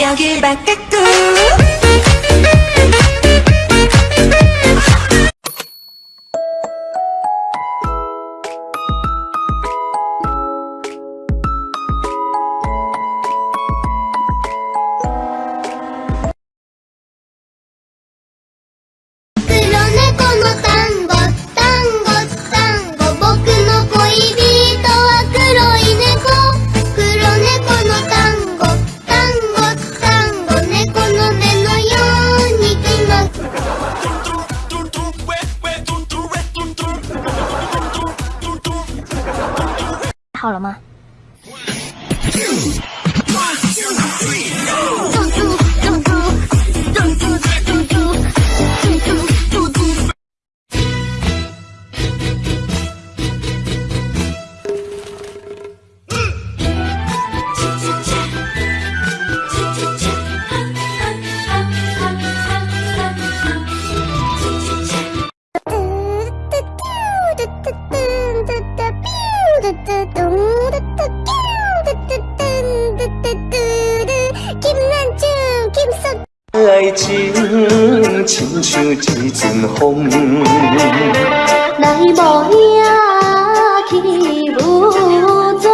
여길 바꿔꿈 好了吗？爱情亲像一阵风，来无影去无踪。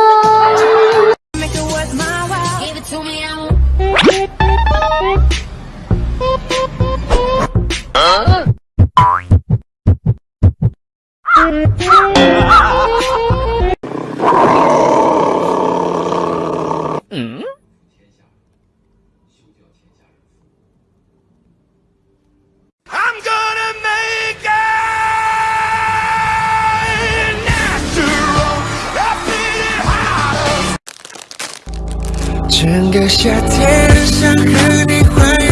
整个夏天想和你环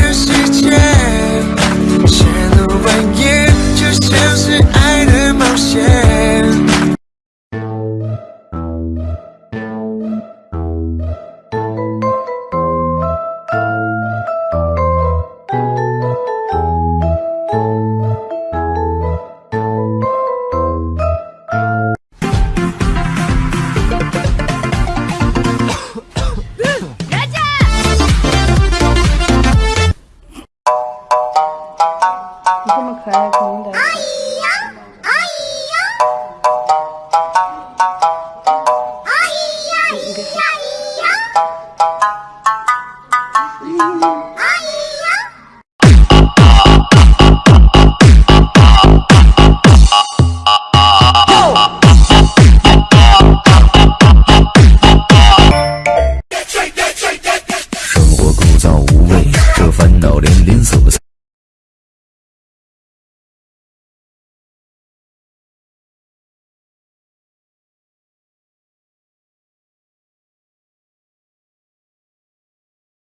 你这么可爱，肯定得。哎呀。哎呀哎呀哎呀哎呀